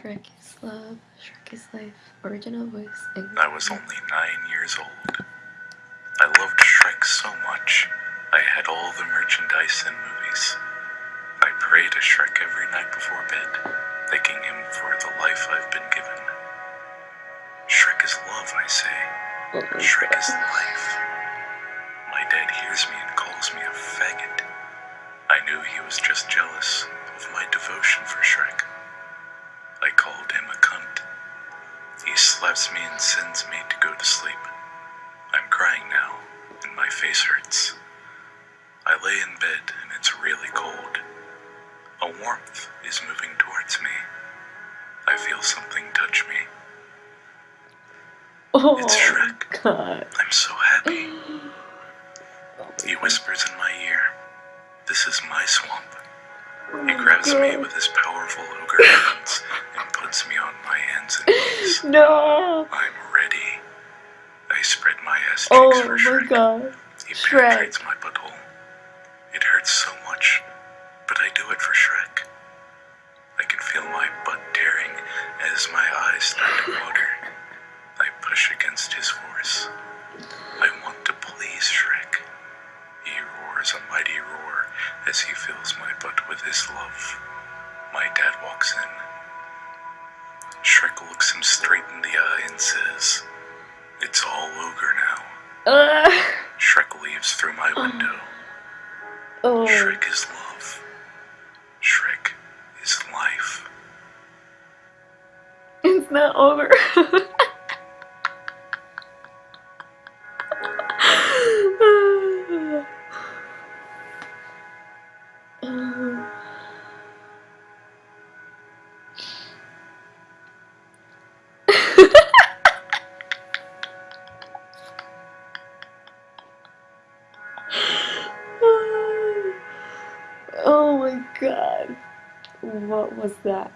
Shrek is love, Shrek is life, original voice. I was only nine years old. I loved Shrek so much, I had all the merchandise and movies. I pray to Shrek every night before bed, thanking him for the life I've been given. Shrek is love, I say. Oh my Shrek is life. My dad hears me and calls me a faggot. I knew he was just jealous of my devotion for Shrek. Called him a cunt. He slaps me and sends me to go to sleep. I'm crying now, and my face hurts. I lay in bed, and it's really cold. A warmth is moving towards me. I feel something touch me. Oh It's Shrek. God. I'm so happy. Oh He whispers in my ear, This is my swamp. He grabs me with his powerful ogre hands and puts me on my hands and knees. No. I'm ready. I spread my ass cheeks Oh for my Shrek. God. He Shrek. penetrates my butthole. It hurts so much, but I do it for Shrek. I can feel my butt tearing as my eyes start to water. As he fills my butt with his love. My dad walks in. Shrek looks him straight in the eye and says, It's all ogre now. Uh, Shrek leaves through my window. oh. Shrek is love. Shrek is life. It's not over. my god. What was that?